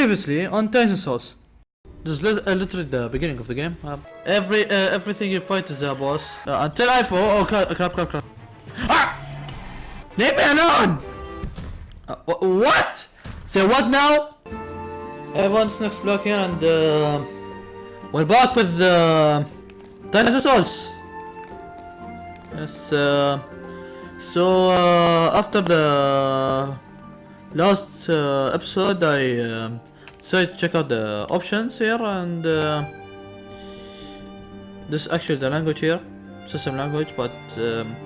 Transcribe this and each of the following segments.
Previously on Titan Souls. This is uh, literally the beginning of the game. Um, every uh, everything you fight is a boss uh, until I fall. Oh crap! Crap! Crap! crap. Ah! Leave me alone! Uh, wh- what? Say what now? Everyone's next block here, and uh, we're back with the Titan Souls. Yes. Uh, so uh, after the last uh, episode, I um, to check out the options here, and uh, this is actually the language here, system language, but um,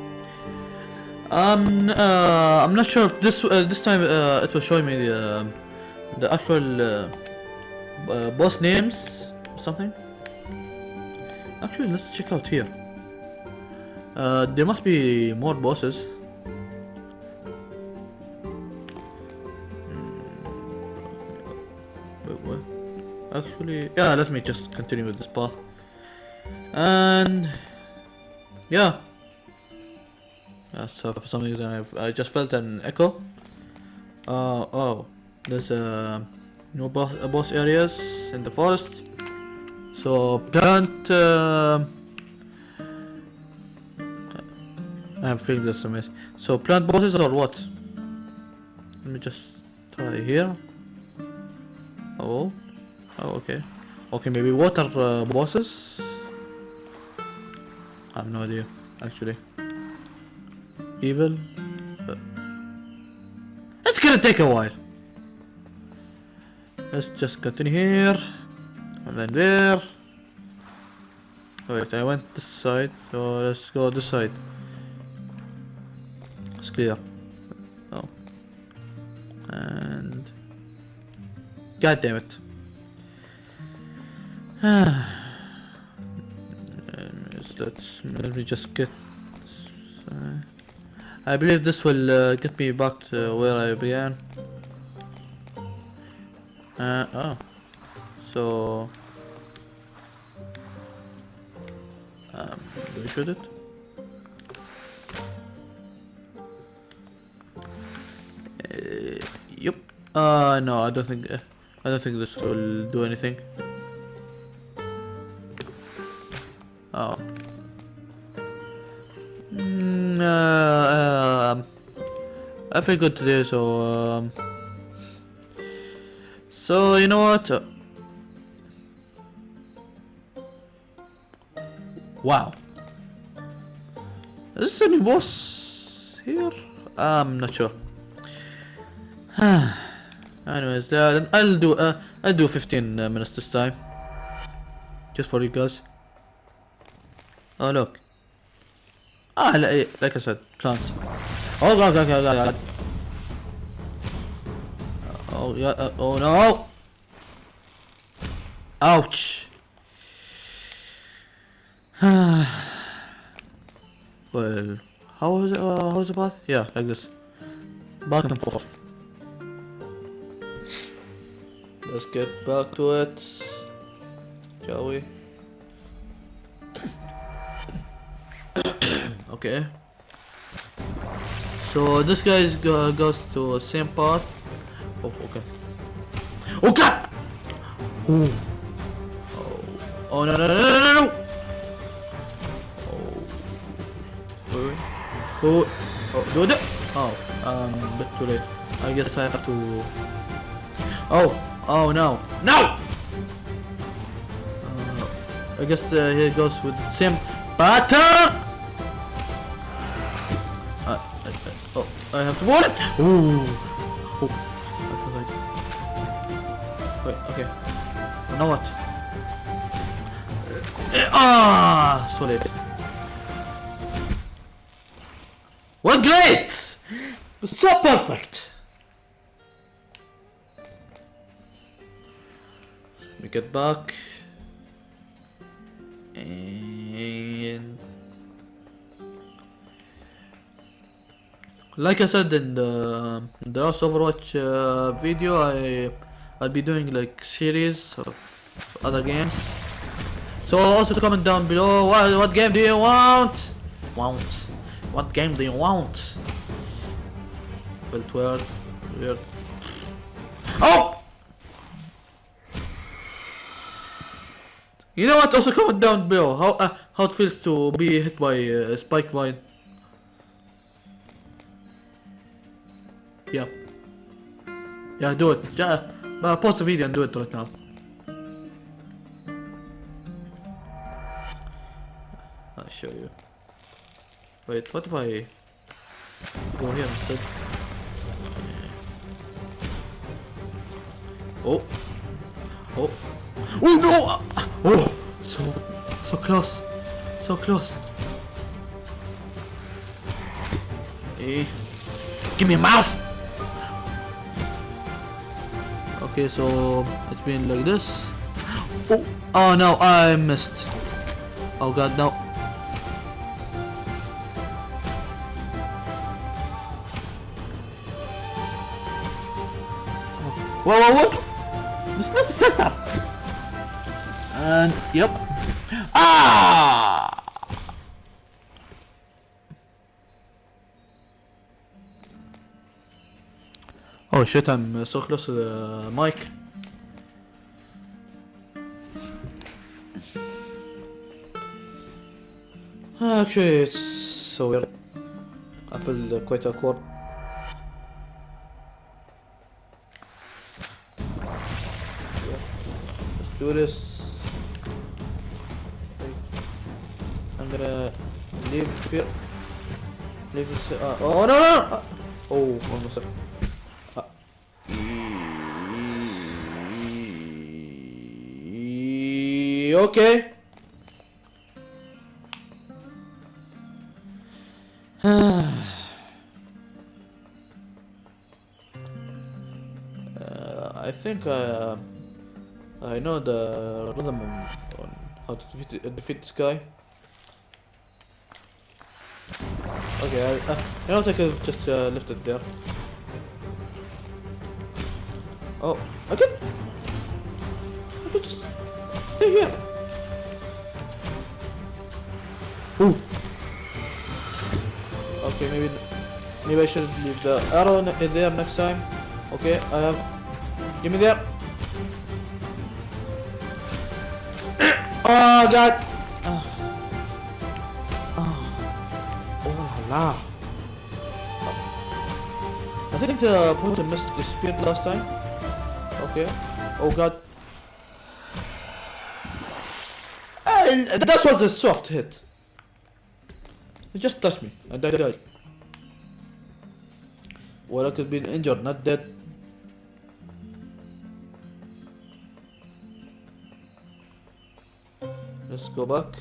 I'm uh, I'm not sure if this uh, this time uh, it will show me the the actual uh, uh, boss names or something. Actually, let's check out here. There must be more bosses. Wait, what? Actually, yeah, let me just continue with this path. And yeah. So for some reason I've, I just felt an echo. Uh, oh, there's a new boss, uh, boss areas in the forest. So plant. Uh, I'm feeling this a mess. So plant bosses or what? Let me just try here. Oh, oh, okay, okay, maybe water uh, bosses. I have no idea, actually. Evil. Uh, it's gonna take a while. Let's just continue here, and then there. Wait, I went this side, so let's go this side. It's clear. God damn it. Let me just get. uh, I believe this will uh, get me back to where I began. Uh, oh. So. Um, do we shoot it? Uh, yep. Uh, no, I don't think. Uh, I don't think this will do anything. Oh. Mm, uh, um, I feel good today, so um, so you know what? Uh, wow. Is this a new boss here? I'm not sure. Anyways, uh, I'll do uh, I'll do 15 uh, minutes this time, just for you guys. Oh look. Ah, li- like I said, plant. Oh god, god, god, god. Oh uh, oh no! Ouch! well, how was it? Uh, how was the path? Yeah, like this, back and forth. Let's get back to it, shall we? okay. So this guy go goes to same path. Oh, okay. Oh god! Oh. Oh, oh no no no no no no! Oh. Wait, wait. Oh, oh, do it! Oh, um, bit too late. I guess I have to. Oh, oh no, no! Uh, I guess uh, he goes with same pattern. Uh, uh, uh, oh, I have to board it. Ooh. Oh. I feel like. Wait. Okay. Now what? Uh, Ah, so late. Well, great. So perfect. Me get back. And like I said in the, the last Overwatch uh, video, I I'll be doing like series of other games. So also comment down below what what game do you want? Want? What game do you want? Felt weird. Weird. Oh! You know what? Also comment down below how uh, how it feels to be hit by uh, spike vine. Yeah. Yeah, do it. Yeah, uh, pause the video and do it right now. I'll show you. Wait, what if I go here instead? Oh. Oh. Oh no! Oh! So, so close. So close. Hey. Give me a mouth! Okay, so it's been like this. Oh, oh no, I missed. Oh god, no. Whoa, whoa, what? This is not the setup! And, yep. Ah! Oh shit, I'm uh, so close to the mic. Actually, it's so weird. I feel uh, quite awkward. Let's do this. Gonna leave. Leave this. Uh, oh no no! Uh, oh. Uh, okay. uh, I think uh, I know the rhythm on, how to defeat, defeat this guy. Okay, I, uh, you know what, I could just uh, left it there. Oh, I could... I could just... Stay here. Ooh. Okay, maybe... Maybe I should leave the arrow in there next time. Okay, I have... Give me there. oh, God! La. I think uh, the person missed the disappeared last time. Okay. Oh god. And that was a soft hit. It just touched me and I died. Well, I could be injured, not dead. Let's go back.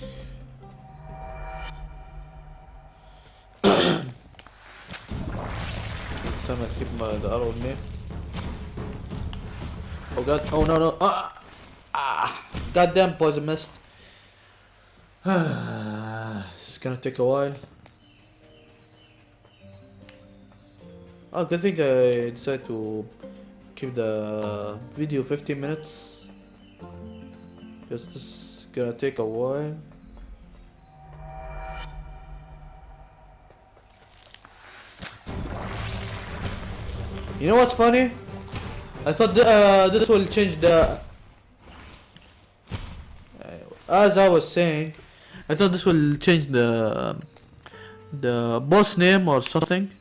Next time I keep my the arrow with me. Oh god! Oh no no! Ah! ah. Goddamn poison mist! this is gonna take a while. Oh, good thing I decided to keep the video 15 minutes. Because this is gonna take a while. You know what's funny? I thought th uh, this will change the... As I was saying, I thought this will change the the boss name or something,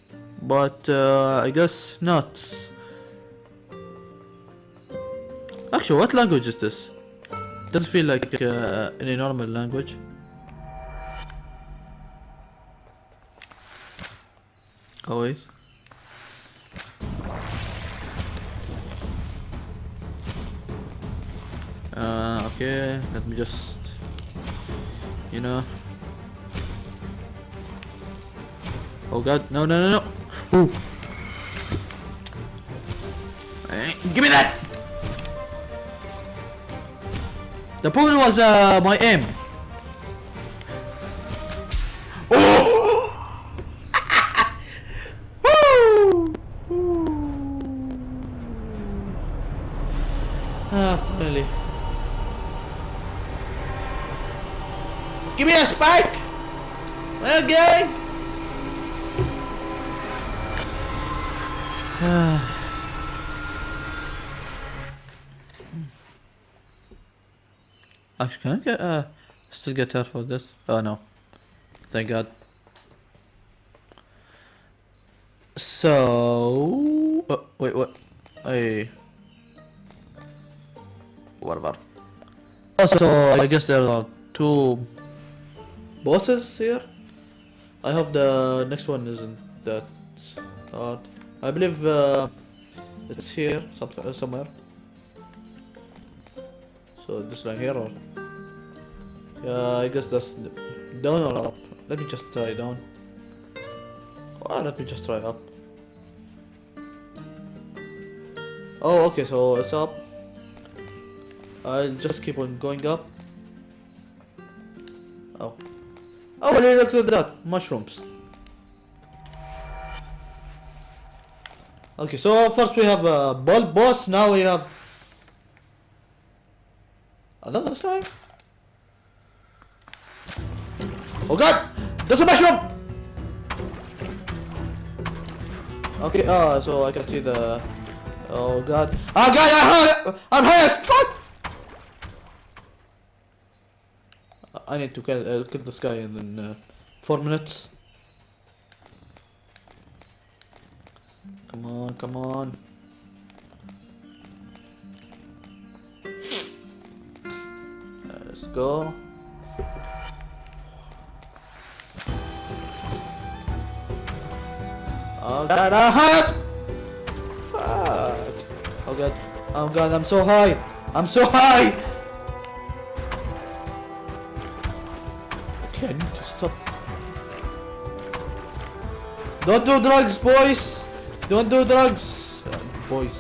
but uh, I guess not. Actually, what language is this? Doesn't feel like uh, any normal language. Always. Uh, okay, let me just, you know. Oh god, no, no, no, no. Ooh. Hey, give me that! The problem was uh, my aim. Actually, can I get uh still get her for this? Oh no. Thank God. So oh, wait, what? I whatever. Also, I guess there are two bosses here. I hope the next one isn't that hard. I believe uh, it's here uh, somewhere. So this line here or yeah, I guess that's down or up. Let me just try down. Oh, let me just try up. Oh, okay, so it's up. I'll just keep on going up. Oh. Oh, look at that! Mushrooms. Okay, so first we have a ball boss, now we have another slime. Oh god! There's a mushroom! Okay, uh, so I can see the... Oh god. Oh god, I'm high! I'm high as fuck! I need to kill, uh, kill this guy in uh, 4 minutes. Come on, come on. Let's go. Oh god, ah, Fuck. Oh god. Oh god, I'm so high. I'm so high. Okay, I need to stop. Don't do drugs, boys. Don't do drugs, boys.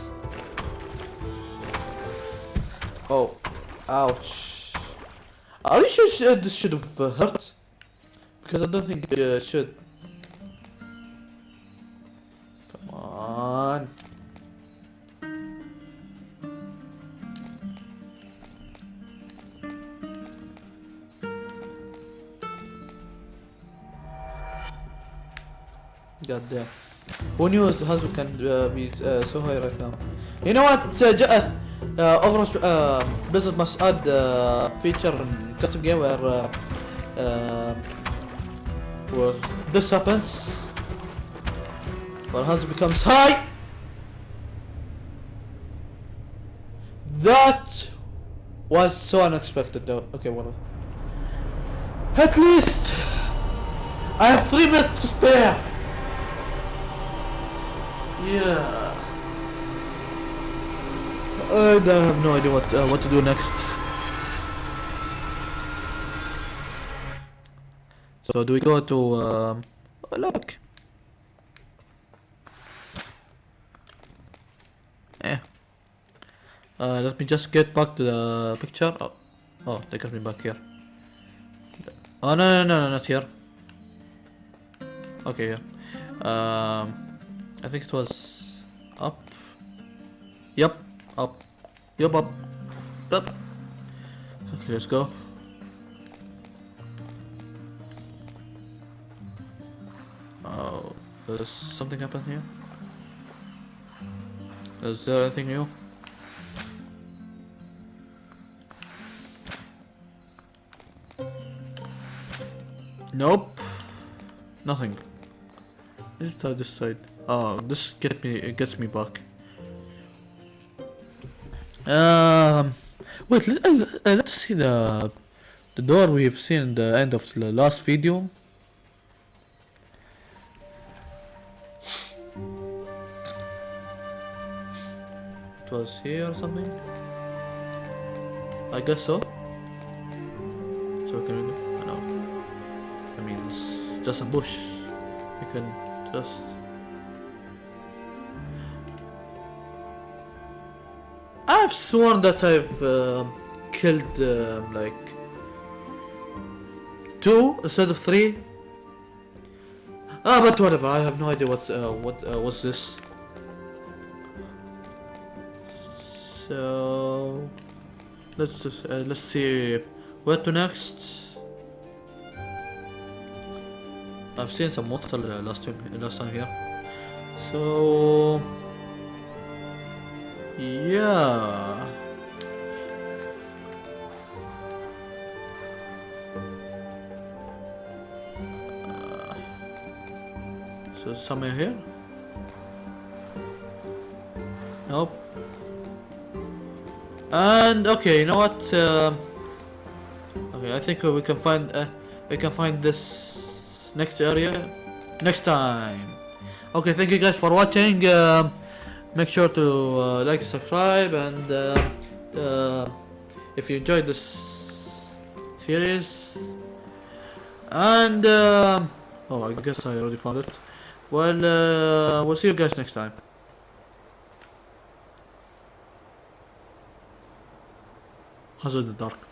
Oh, ouch. Are you sure this should have hurt? Because I don't think it uh, should. God damn. Who knew Hazu can uh, be uh, so high right now? You know what? Uh, uh, Overwatch uh, Blizzard must add uh, feature in custom game where uh, uh, where this happens. Where Hazu becomes high. That was so unexpected though. Okay, whatever. At least I have three minutes to spare. Yeah. I have no idea what uh, what to do next. So do we go to um, look? Eh. Uh, let me just get back to the picture. Oh, oh, they got me back here. Oh no no no, no not here. Okay, yeah. Um. I think it was up. Yep, up. Yep, up. Up. Okay, let's go. Oh, does something happen here? Is there anything new? Nope. Nothing. Let's try this side. Oh, this get me it gets me back. Um, wait. Let, uh, uh, let's see the the door we've seen in the end of the last video. It was here or something. I guess so. So can we go? No. I mean, it's just a bush. We can just. I've sworn that I've uh, killed uh, like two instead of three. Ah, but whatever. I have no idea what's uh, what uh, what's this. So let's uh, let's see where to next. I've seen some water uh, last time last time here. So. Yeah. So somewhere here? Nope. And okay, you know what? Uh, okay, I think we can find uh, we can find this next area next time. Okay, thank you guys for watching. Uh, make sure to uh, like, subscribe, and uh, uh, if you enjoyed this series, and um oh, I guess I already found it. Well, uh, we'll see you guys next time. Hazard the dark.